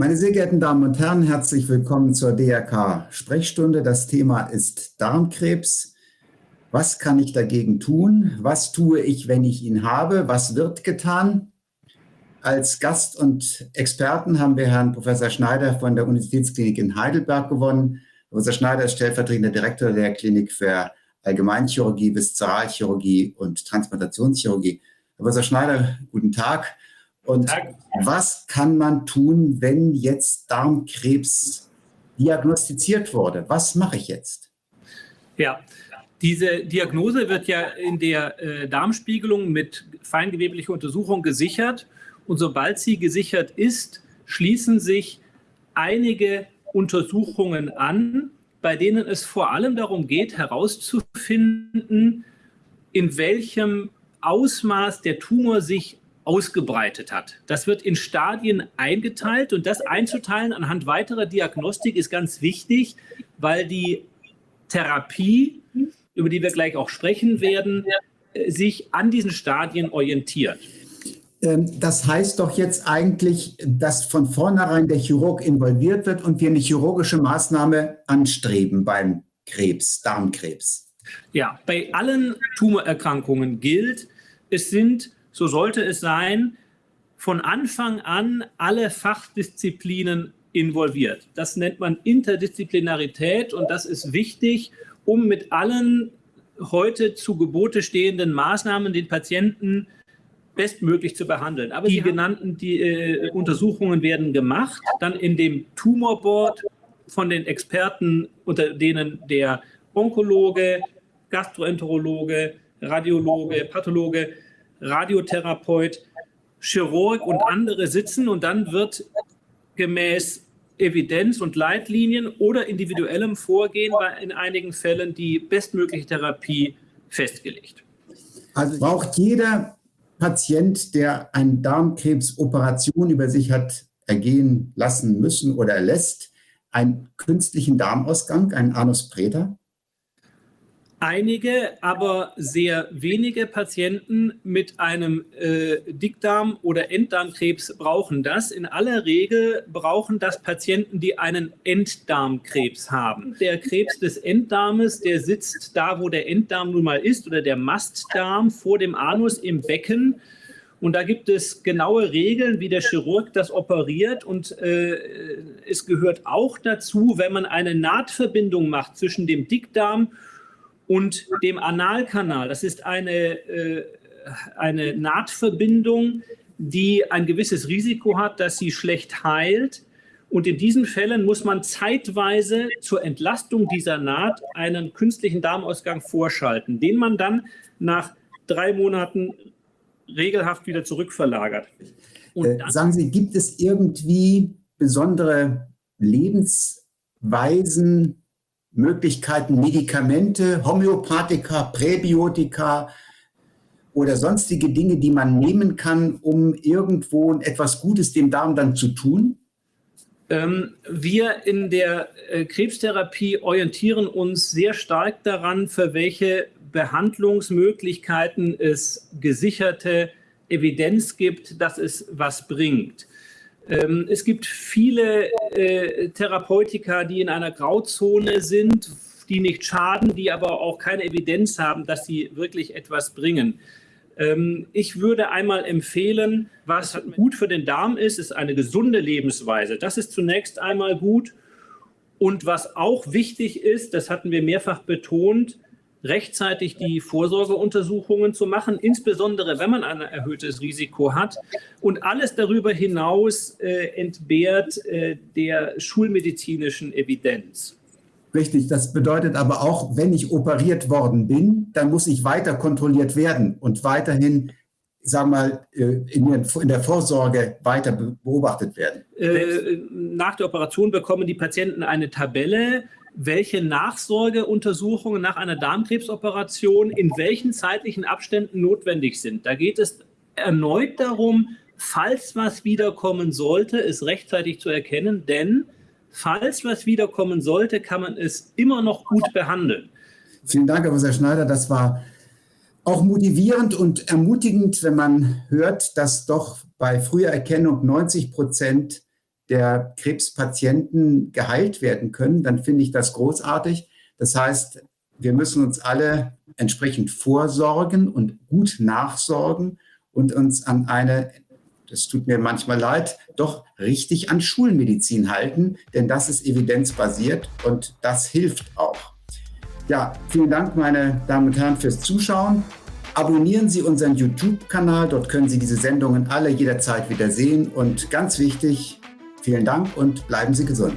Meine sehr geehrten Damen und Herren, herzlich willkommen zur DRK-Sprechstunde. Das Thema ist Darmkrebs. Was kann ich dagegen tun? Was tue ich, wenn ich ihn habe? Was wird getan? Als Gast und Experten haben wir Herrn Professor Schneider von der Universitätsklinik in Heidelberg gewonnen. Professor Schneider ist stellvertretender Direktor der Klinik für Allgemeinchirurgie, Viszeralchirurgie und Transplantationschirurgie. Professor Schneider, guten Tag. Und was kann man tun, wenn jetzt Darmkrebs diagnostiziert wurde? Was mache ich jetzt? Ja, diese Diagnose wird ja in der äh, Darmspiegelung mit feingeweblicher Untersuchung gesichert. Und sobald sie gesichert ist, schließen sich einige Untersuchungen an, bei denen es vor allem darum geht, herauszufinden, in welchem Ausmaß der Tumor sich ausgebreitet hat. Das wird in Stadien eingeteilt und das einzuteilen anhand weiterer Diagnostik ist ganz wichtig, weil die Therapie, über die wir gleich auch sprechen werden, sich an diesen Stadien orientiert. Ähm, das heißt doch jetzt eigentlich, dass von vornherein der Chirurg involviert wird und wir eine chirurgische Maßnahme anstreben beim Krebs, Darmkrebs. Ja, bei allen Tumorerkrankungen gilt, es sind, so sollte es sein, von Anfang an alle Fachdisziplinen involviert. Das nennt man Interdisziplinarität und das ist wichtig, um mit allen heute zu Gebote stehenden Maßnahmen den Patienten bestmöglich zu behandeln. Aber die genannten die, äh, Untersuchungen werden gemacht, dann in dem Tumorboard von den Experten, unter denen der Onkologe, Gastroenterologe, Radiologe, Pathologe, Radiotherapeut, Chirurg und andere sitzen und dann wird gemäß Evidenz und Leitlinien oder individuellem Vorgehen bei in einigen Fällen die bestmögliche Therapie festgelegt. Also braucht jeder Patient, der eine Darmkrebsoperation über sich hat ergehen lassen müssen oder lässt, einen künstlichen Darmausgang, einen Anus Preta? Einige, aber sehr wenige Patienten mit einem äh, Dickdarm- oder Enddarmkrebs brauchen das. In aller Regel brauchen das Patienten, die einen Enddarmkrebs haben. Der Krebs des Enddarmes, der sitzt da, wo der Enddarm nun mal ist, oder der Mastdarm vor dem Anus im Becken. Und da gibt es genaue Regeln, wie der Chirurg das operiert. Und äh, es gehört auch dazu, wenn man eine Nahtverbindung macht zwischen dem Dickdarm und dem Analkanal. Das ist eine, äh, eine Nahtverbindung, die ein gewisses Risiko hat, dass sie schlecht heilt. Und in diesen Fällen muss man zeitweise zur Entlastung dieser Naht einen künstlichen Darmausgang vorschalten, den man dann nach drei Monaten regelhaft wieder zurückverlagert. Äh, sagen Sie, gibt es irgendwie besondere Lebensweisen, Möglichkeiten, Medikamente, Homöopathika, Präbiotika oder sonstige Dinge, die man nehmen kann, um irgendwo etwas Gutes dem Darm dann zu tun? Ähm, wir in der äh, Krebstherapie orientieren uns sehr stark daran, für welche Behandlungsmöglichkeiten es gesicherte Evidenz gibt, dass es was bringt. Ähm, es gibt viele äh, Therapeutika, die in einer Grauzone sind, die nicht schaden, die aber auch keine Evidenz haben, dass sie wirklich etwas bringen. Ähm, ich würde einmal empfehlen, was gut für den Darm ist, ist eine gesunde Lebensweise. Das ist zunächst einmal gut. Und was auch wichtig ist, das hatten wir mehrfach betont, rechtzeitig die Vorsorgeuntersuchungen zu machen, insbesondere wenn man ein erhöhtes Risiko hat. Und alles darüber hinaus äh, entbehrt äh, der schulmedizinischen Evidenz. Richtig, das bedeutet aber auch, wenn ich operiert worden bin, dann muss ich weiter kontrolliert werden und weiterhin sagen wir mal, äh, in der Vorsorge weiter beobachtet werden? Äh, nach der Operation bekommen die Patienten eine Tabelle, welche Nachsorgeuntersuchungen nach einer Darmkrebsoperation in welchen zeitlichen Abständen notwendig sind. Da geht es erneut darum, falls was wiederkommen sollte, es rechtzeitig zu erkennen, denn falls was wiederkommen sollte, kann man es immer noch gut behandeln. Vielen Dank, Herr Professor Schneider. Das war auch motivierend und ermutigend, wenn man hört, dass doch bei früher Erkennung 90 Prozent der Krebspatienten geheilt werden können, dann finde ich das großartig. Das heißt, wir müssen uns alle entsprechend vorsorgen und gut nachsorgen und uns an eine, das tut mir manchmal leid, doch richtig an Schulmedizin halten, denn das ist evidenzbasiert und das hilft auch. Ja, vielen Dank, meine Damen und Herren, fürs Zuschauen. Abonnieren Sie unseren YouTube-Kanal, dort können Sie diese Sendungen alle jederzeit wieder sehen. Und ganz wichtig, vielen Dank und bleiben Sie gesund.